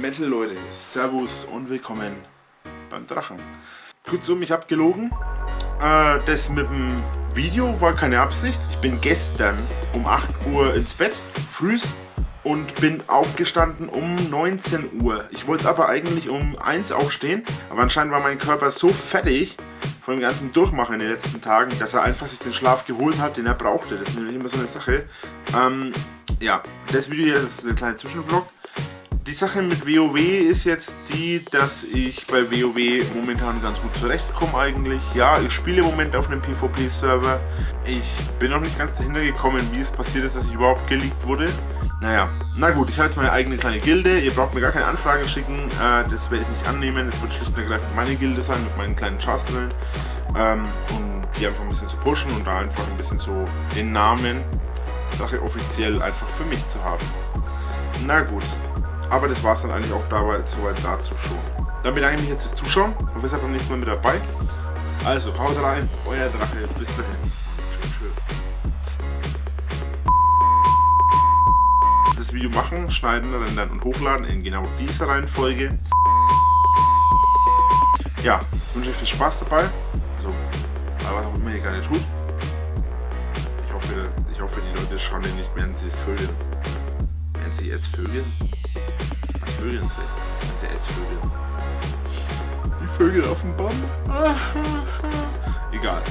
Metal Leute, Servus und willkommen beim Drachen. Kurzum, ich habe gelogen. Äh, das mit dem Video war keine Absicht. Ich bin gestern um 8 Uhr ins Bett, frühs, und bin aufgestanden um 19 Uhr. Ich wollte aber eigentlich um 1 aufstehen, aber anscheinend war mein Körper so fertig von dem ganzen Durchmachen in den letzten Tagen, dass er einfach sich den Schlaf geholt hat, den er brauchte. Das ist nämlich immer so eine Sache. Ähm, ja, das Video hier ist ein kleiner Zwischenvlog. Die Sache mit WoW ist jetzt die, dass ich bei WoW momentan ganz gut zurechtkomme eigentlich. Ja, ich spiele im Moment auf einem PvP-Server. Ich bin noch nicht ganz dahinter gekommen, wie es passiert ist, dass ich überhaupt geleakt wurde. Naja, na gut, ich habe jetzt meine eigene kleine Gilde. Ihr braucht mir gar keine Anfragen schicken. Äh, das werde ich nicht annehmen. Es wird schlicht und ergreifend meine Gilde sein mit meinen kleinen Chars drin. Ähm, um die einfach ein bisschen zu pushen und da einfach ein bisschen so den Namen Sache offiziell einfach für mich zu haben. Na gut, aber das war es dann eigentlich auch dabei, soweit dazu schon. Dann bedanke ich mich jetzt fürs Zuschauen und seid beim nächsten Mal mit dabei. Also, Pause rein, euer Drache, bis dahin. Das Video machen, schneiden, rendern und hochladen in genau dieser Reihenfolge. Ja, ich wünsche euch viel Spaß dabei. Also, was auch immer ihr gerne tut. Ich hoffe, ich hoffe die Leute schauen nicht mehr an sie es Vögel. Nennen sie jetzt Vögel? Vögeln sind. Das sind jetzt Vögel. Die Vögel auf dem Baum. Egal.